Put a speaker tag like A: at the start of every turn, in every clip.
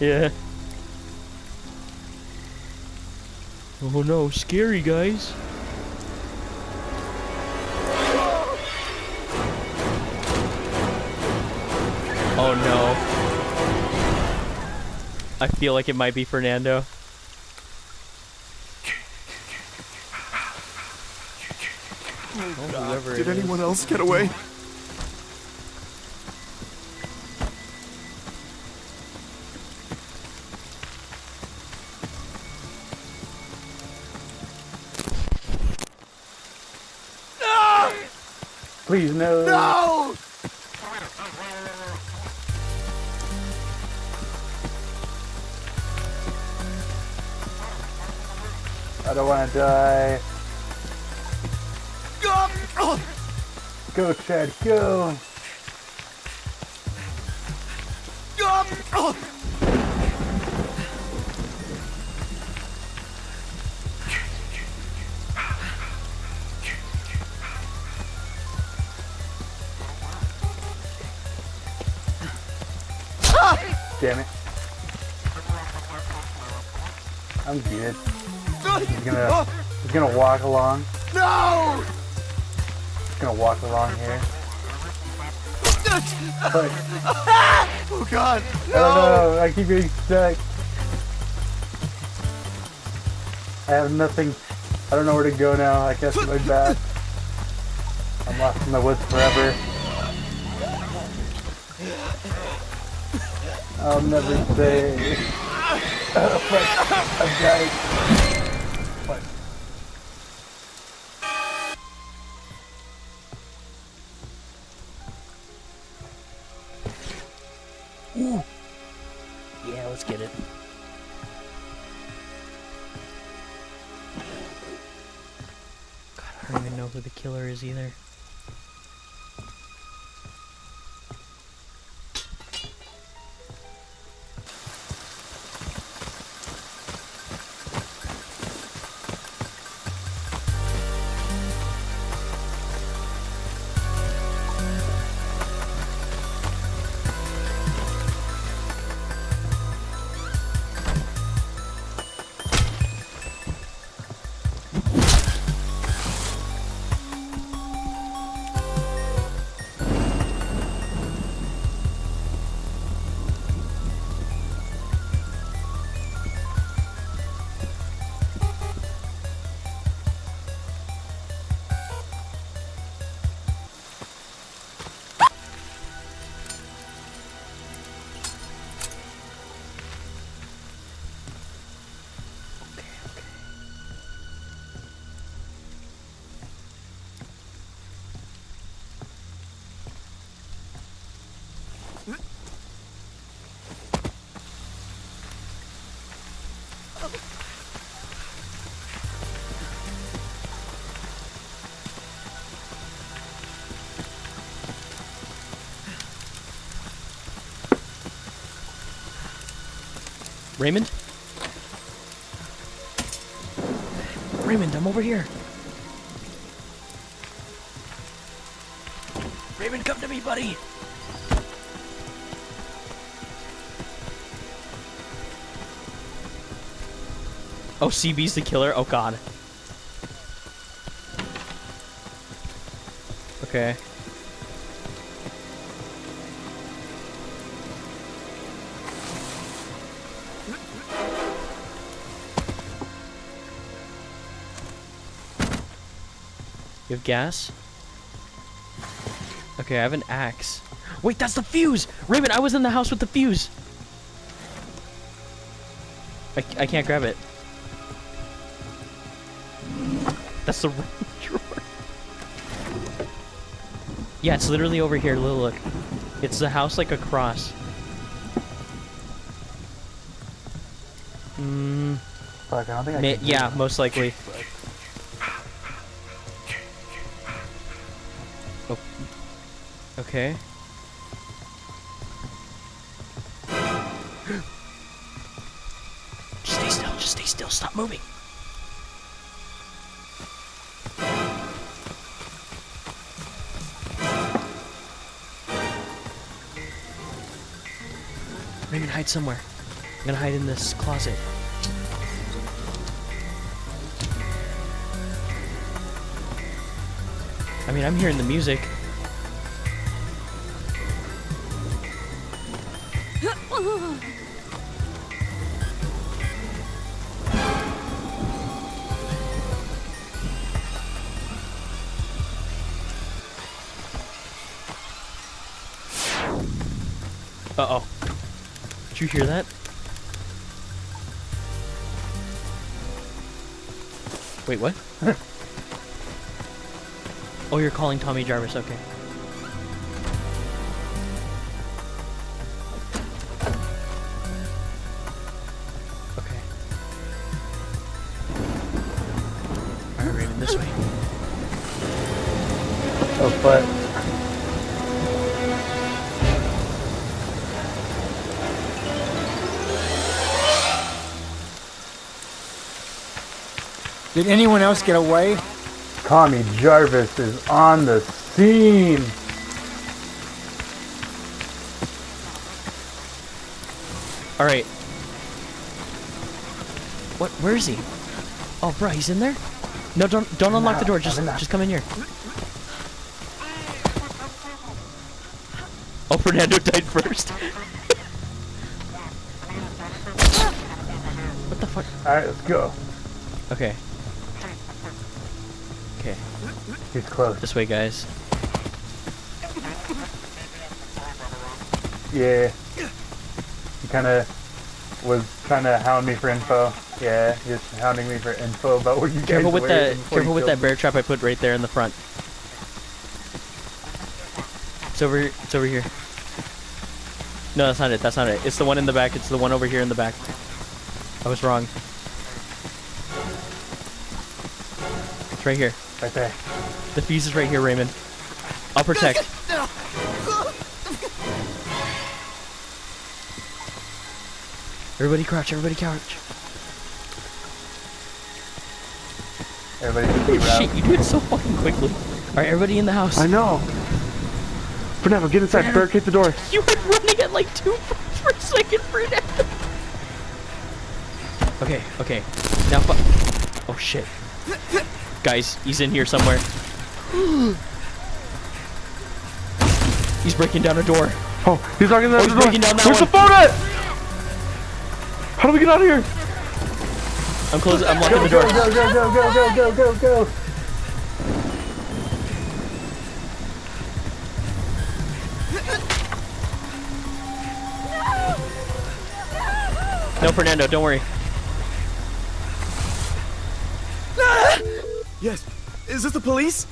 A: Yeah. Oh no, scary guys. Oh no. I feel like it might be Fernando. Oh, whoever
B: Did anyone else get away?
C: Please no.
B: No!
C: I don't want to die. Go, Chad, go. I'm good. He's gonna, oh. he's gonna walk along.
B: No!
C: He's gonna walk along here. But
B: Oh god!
C: I don't know. I keep getting stuck. I have nothing. I don't know where to go now. I guess my back. I'm lost in the woods forever. I'll never say. I'm. Fuck.
A: Yeah, let's get it. God, I don't even know who the killer is either. Raymond? Raymond, I'm over here. Raymond, come to me, buddy. Oh, CB's the killer? Oh, God. Okay. You have gas? Okay, I have an axe. Wait, that's the fuse! Raymond, I was in the house with the fuse! I, I can't grab it. That's the drawer. Yeah, it's literally over here. Look, look. It's the house like across.
C: Fuck, I don't think I
A: ma-
C: can.
A: yeah, most likely. Oh. Okay. Just stay still. Just stay still. Stop moving. Raymond, hide somewhere. I'm gonna hide in this closet. Mean, I'm hearing the music. Uh-oh. Did you hear that? Wait, what? oh, you're calling Tommy Jarvis, okay. Okay. Alright, Raven, this way.
C: Oh, but
D: Did anyone else get away?
C: Tommy Jarvis is on the scene.
A: Alright. What? Where is he? Oh, bro, he's in there? No, don't don't unlock the door. Just just come in here. Oh, Fernando died first. what the fuck?
C: Alright, let's go.
A: Okay,
C: He's close.
A: this way, guys.
C: Yeah. He kind of was trying to hound me for info. Yeah, he was hounding me for info about where you guys
A: Careful with that. Careful with that bear trap I put right there in the front. It's over. here. It's over here. No, that's not it. That's not it. It's the one in the back. It's the one over here in the back. I was wrong. It's right here.
C: Right there.
A: The fuse is right here, Raymond. I'll protect. Everybody crouch. Everybody crouch.
C: Everybody just
A: Holy
C: keep around.
A: shit! You do it so fucking quickly. All right, everybody in the house.
E: I know. Fernando, get inside. Barricade the door.
A: You were running at like two frames per second, Fernando. Okay, okay. Now, oh shit, guys, he's in here somewhere. He's breaking down a door.
E: Oh, he's knocking
A: Oh,
E: on
A: he's
E: the door.
A: breaking down that
E: Where's
A: one.
E: the phone at? How do we get out of here?
A: I'm closing. I'm locking
C: Go,
A: the door.
C: go, go, go, go, go, go, go, go.
A: No, Fernando, don't worry.
B: Yes. Is this the police?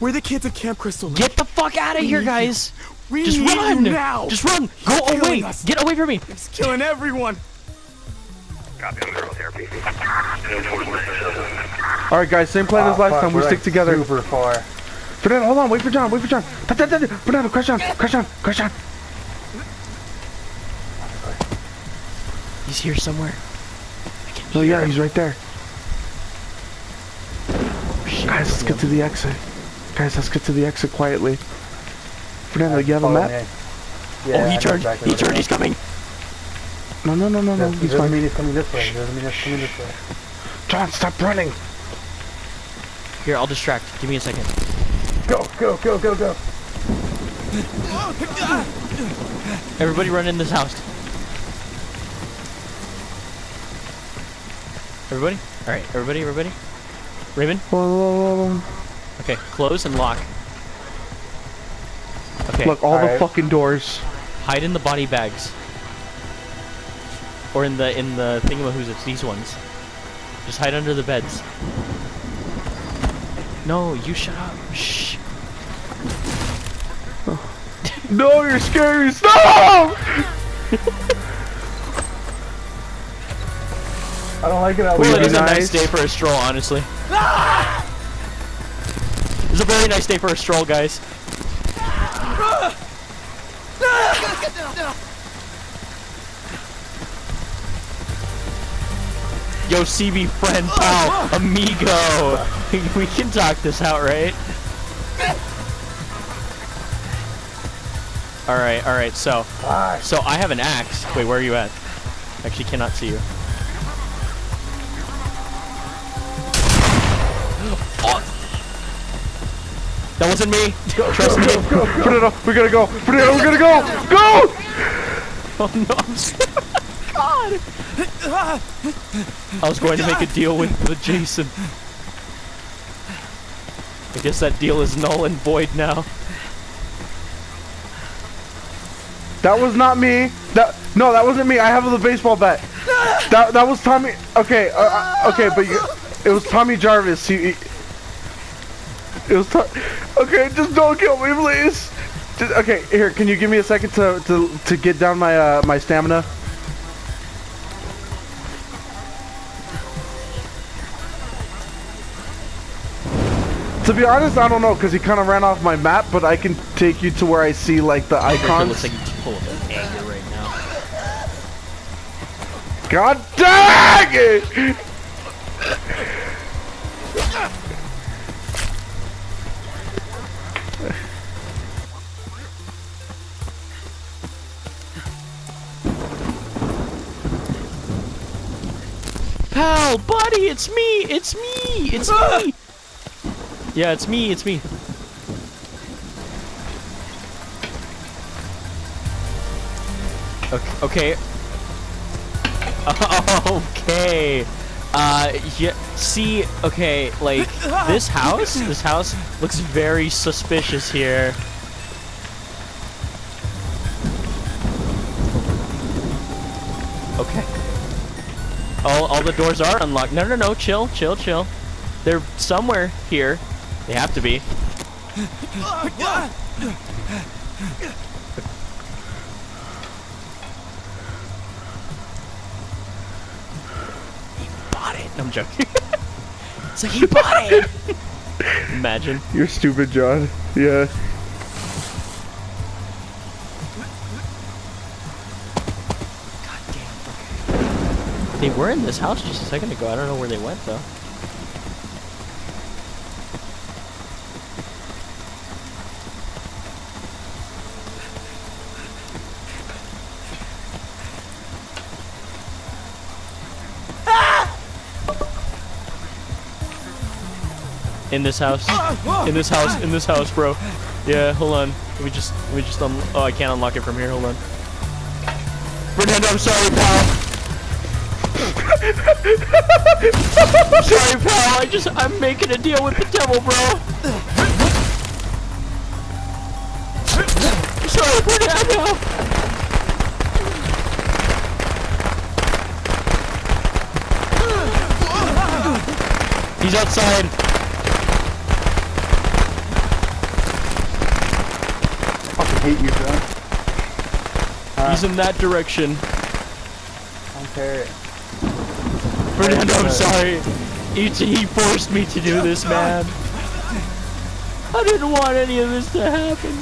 B: We're the kids at Camp Crystal Lake.
A: Get the fuck out of here, guys.
B: we
A: Just
B: need
A: run.
B: you now.
A: Just run. Go
B: killing
A: away.
B: us.
A: Get away from me.
B: He's killing everyone.
E: All right, guys. Same plan as
C: Oh,
E: last
C: fuck,
E: time. We
C: we're,
E: stick
C: like,
E: together.
C: Super far.
E: Fernando, hold on. Wait for John. Wait for John. Fernando, crash down. Crash down. Crash down.
A: He's here somewhere.
E: Oh yeah, he's right there.
A: Oh, shit.
E: Guys, let's get to the exit. Guys, let's get to the exit quietly. Fernando, you have a map?
C: me.
A: Oh,
C: Yeah, I
A: he turned.
C: exactly
A: He turned.
C: is.
A: He's coming.
E: No, no, no, no, no. He's
C: doesn't
E: fine.
C: mean he's coming this way. It doesn't mean he's coming this way.
E: John, stop running.
A: Here, I'll distract. Give me a second.
C: Go, go, go, go, go.
A: Everybody run in this house. Everybody? Alright, everybody, everybody? Raven?
E: Whoa,
A: Okay, close and lock. Okay,
E: Look, all the
C: Alright.
E: fucking doors.
A: hide in the body bags. Or in the in the thingamahoos, it's these ones. Just hide under the beds. No, you shut up. Shh.
E: No, you're scary. Stop!
C: I don't like it out
E: Will you
A: Well, it
E: be
A: a nice
E: nice?
A: day for a stroll, honestly. Ah! It's a very nice day for a stroll, guys. Yo, CB friend, pal, amigo. we can talk this out, right? All right, all right. So, so I have an axe. Wait, where are you at? Actually, cannot see you. Oh. That wasn't me. Trust me.
E: Put it up. We gotta go. Put it up. We gotta go. Go!
A: Oh no! God! I was going to make a deal with, with Jason. I guess that deal is null and void now.
E: That was not me. That no, that wasn't me. I have the baseball bat. That that was Tommy. Okay, uh, uh, okay, but you, it was Tommy Jarvis. He, he it was. To, okay, just don't kill me, please. Just, okay, here. Can you give me a second to to to get down my uh my stamina? To be honest, I don't know because he kind of ran off my map, but I can take you to where I see like the
A: It
E: icons.
A: looks like full of anger right now.
E: God dang it!
A: Pal, buddy, it's me! It's me! It's me! Yeah, it's me, it's me. Okay. Okay. Okay. Uh, yeah, see, okay, like, this house, this house looks very suspicious here. The doors are unlocked. No, no, no, chill, chill, chill. They're somewhere here. They have to be. He bought it. No, I'm joking. it's like he bought it. Imagine.
E: You're stupid, John. Yeah.
A: They were in this house just a second ago. I don't know where they went though. In this house. In this house. In this house, bro. Yeah, hold on. Me just, me just, un oh, I can't unlock it from here. Hold on. Fernando, I'm sorry, pal. I'm sorry, pal. I just, I'm making a deal with the devil, bro. I'm sorry, Fernando. He's outside.
C: fucking hate you, John.
A: He's in that direction.
C: I don't care.
A: Fernando, I'm sorry. He, he forced me to do this, man. I didn't want any of this to happen.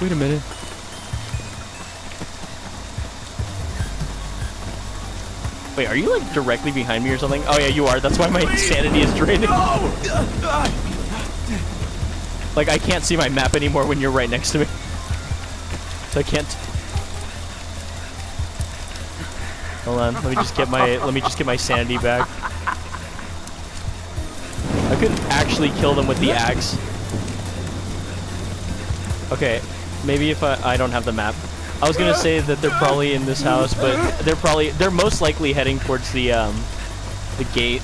A: Wait a minute. Wait, are you like directly behind me or something? Oh yeah, you are. That's why my insanity is draining. Like I can't see my map anymore when you're right next to me. So I can't. Hold on, let me just get my let me just get my sanity back. I could actually kill them with the axe. Okay, maybe if I I don't have the map. I was gonna say that they're probably in this house, but they're probably they're most likely heading towards the um the gate.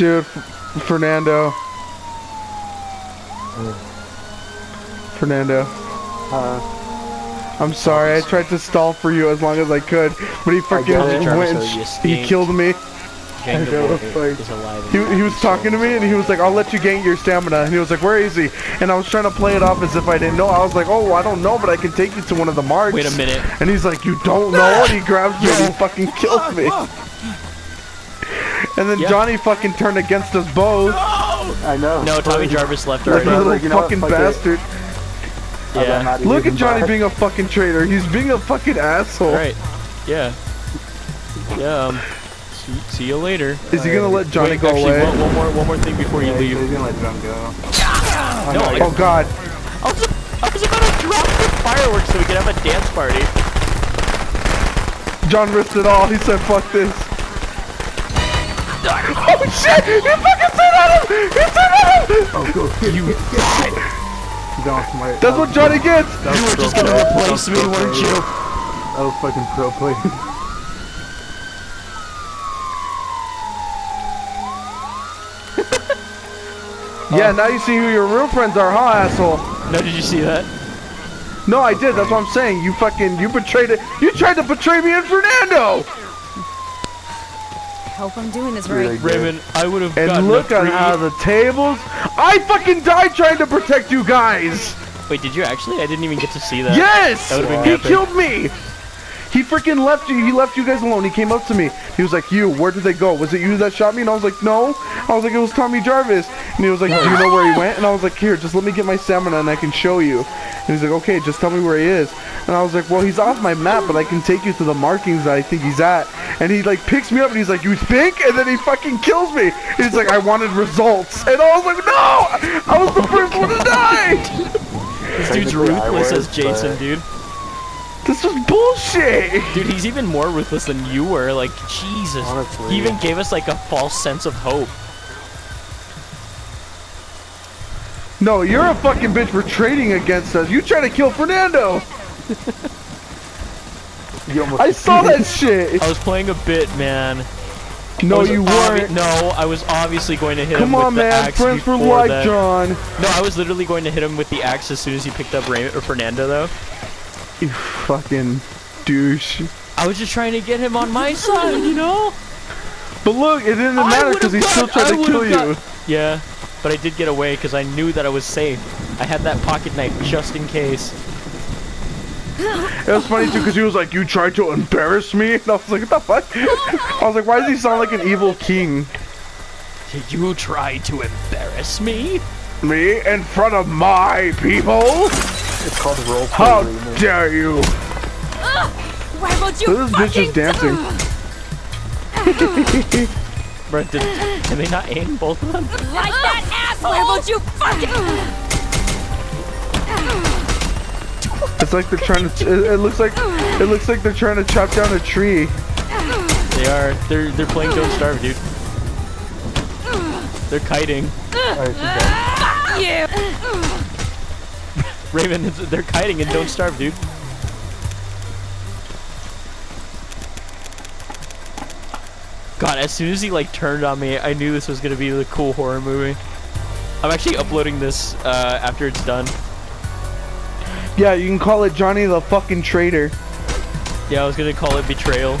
E: Dude, F- Fernando. Fernando.
C: Uh,
E: I'm sorry, I tried to stall for you as long as I could, but he freaking went and
A: So you
E: sh- he killed me.
A: Gang the
C: know,
A: boy
C: it's like-
E: He, he was talking to me and he was like, I'll let you gain your stamina. And he was like, where is he? And I was trying to play it off as if I didn't know. I was like, oh, I don't know, but I can take you to one of the marks.
A: Wait a minute.
E: And he's like, you don't know? And he grabs me and he fucking kills me. And then
A: Yeah.
E: Johnny fucking turned against us both.
C: I know.
A: No, Tommy Jarvis left
E: Like a
A: already.
E: little
C: like, you know what,
E: fucking
C: fuck
E: bastard.
C: I'm
A: Yeah.
E: Look at Johnny
C: bad.
E: being a fucking traitor. He's being a fucking asshole.
A: All right. Yeah. Yeah. Um. See, see you later.
E: Is he gonna let Johnny
A: Wait,
E: go
A: actually,
E: away?
A: one, one more, one more thing before you
C: Yeah, he's
A: leave.
C: gonna let Drum go.
A: No, I,
E: Oh god.
A: I was, I was about to drop the fireworks so we could have a dance party.
E: John risked it all. He said, fuck this. Oh shit! He fucking said at him! He said at him!
C: Oh, go.
A: You
C: You don't smart.
E: That's what Johnny gets!
C: You were
A: just gonna replace me, weren't you?
C: I was fucking pro play.
E: Yeah, now you see who your real friends are, huh, asshole?
A: No, did you see that?
E: No, I did. That's what I'm saying. You fucking, you betrayed it. You tried to betray me and Fernando!
F: Hope I'm doing this right.
C: good.
A: Raven, I would have
E: And
A: gotten
E: look
A: a
E: at how the tables. I fucking died trying to protect you guys!
A: Wait, did you actually? I didn't even get to see that.
E: Yes!
A: That would've been
E: he
A: epic.
E: killed me! He freaking left you. He left you guys alone. He came up to me. He was like, "You, where did they go? Was it you that shot me?" And I was like, "No." I was like, "It was Tommy Jarvis." And he was like, "Do you know where he went?" And I was like, "Here, just let me get my stamina and I can show you." And he's like, "Okay, just tell me where he is." And I was like, "Well, he's off my map, but I can take you to the markings that I think he's at." And he like picks me up and he's like, "You think?" And then he fucking kills me. He's like, "I wanted results." And I was like, "No! I was the first one to die."
A: This dude's ruthless as Jason, dude.
E: This was bullshit.
A: Dude, he's even more ruthless than you were. Like, Jesus.
C: Honestly.
A: He even gave us like a false sense of hope.
E: No, you're a fucking bitch for trading against us. You try to kill Fernando.
C: You almost
E: I saw that shit.
A: I was playing a bit, man.
E: No, you weren't.
A: No, I was obviously going to hit
E: Come
A: him
E: on,
A: with the
E: man.
A: axe
E: Friends for life,
A: that.
E: John.
A: No, I was literally going to hit him with the axe as soon as he picked up Ray- or Fernando, though.
E: You fucking douche.
A: I was just trying to get him on my side, you know?
E: But look, it didn't matter because he still tried
A: I
E: to kill
A: would've
E: you.
A: Yeah, but I did get away because I knew that I was safe. I had that pocket knife just in case.
E: It was funny too because he was like, "You tried to embarrass me," and I was like, "What the fuck?" I was like, "Why does he sound like an evil king?"
A: Did you try to embarrass me?
E: Me in front of my people?
C: It's called role play.
E: How
C: Raymond.
E: dare you?
F: Why won't you
E: This bitch is dancing.
A: Bro, did, can they not aim both of them?
F: Like that asshole! Why won't you fucking...
E: It's like they're trying to. It, it looks like. It looks like they're trying to chop down a tree.
A: They are. They're they're playing Don't Starve, dude. They're kiting.
C: Alright, she's done.
F: You!
A: Raven, they're kiting and Don't Starve, dude. God, as soon as he like turned on me, I knew this was gonna be the cool horror movie. I'm actually uploading this uh, after it's done.
E: Yeah, you can call it Johnny the fucking traitor.
A: Yeah, I was gonna call it Betrayal.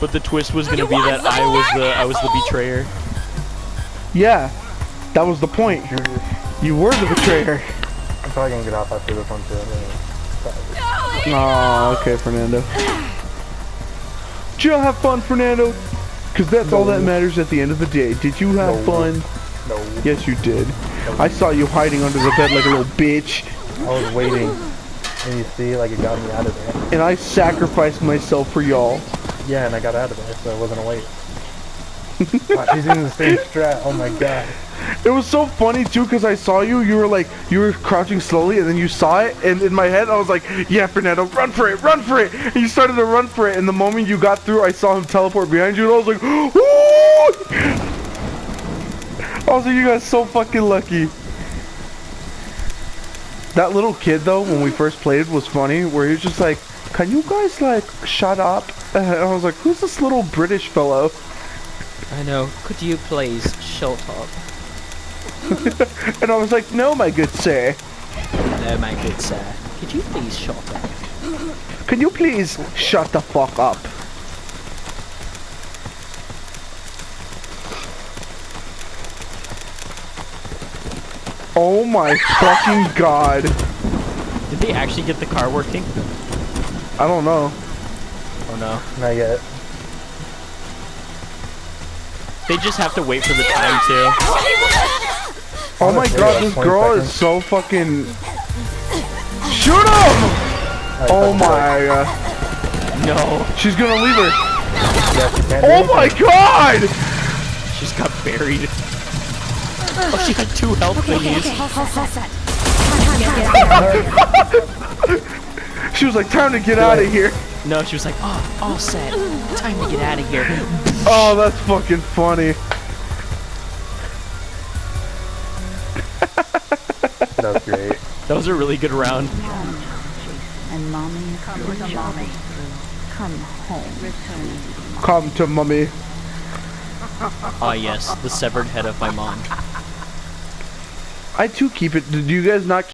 A: but the twist was gonna
F: You
A: be that I was the I was the betrayer.
E: Yeah, that was the point. You were the betrayer.
C: I'm probably gonna get off after this one too.
E: Oh, okay, Fernando. Did you have fun, Fernando? Because that's all that matters at the end of the day. Did you have
C: No.
E: fun?
C: No,
E: Yes, you did. I saw you hiding under the bed like a little bitch,
C: I was waiting, and you see, like it got me out of there.
E: and I sacrificed myself for y'all.
C: Yeah, and I got out of there, so I wasn't awake. wow, she's using the same strat. Oh my god.
E: It was so funny too, because I saw you. You were like, you were crouching slowly, and then you saw it, and in my head, I was like, "Yeah, Fernando, run for it, run for it!" And you started to run for it, and the moment you got through, I saw him teleport behind you, and I was like, "Ooh!" Like, "You guys so fucking lucky." That little kid though, when we first played, was funny. Where he was just like, "Can you guys like shut up?" And I was like, "Who's this little British fellow?"
A: I know. Could you please shut up?
E: And I was like, no, my good sir.
A: No, my good sir. Could you please shut up?
E: Can you please shut the fuck up? Oh my fucking god.
A: Did they actually get the car working?
E: I don't know.
A: Oh no.
C: Not yet.
A: They just have to wait for the time to.
E: Oh my god, this girl
C: seconds.
E: is so fucking. Shoot him! Oh my god.
A: No.
E: She's gonna leave her.
C: Yeah, she can't do
E: Oh
C: anything.
E: my god!
A: She's got buried. Oh, she had two health thingies.
F: All set. Time to get out.
E: She was like, time to get out of here.
A: No, she was like, oh, all set. Time to get out of here.
E: Oh, that's fucking funny.
C: That was
A: a really good round.
G: And mommy, come to mommy. Come home.
E: Come to mummy.
A: Ah, yes, the severed head of my mom.
E: I too keep it. Did you guys not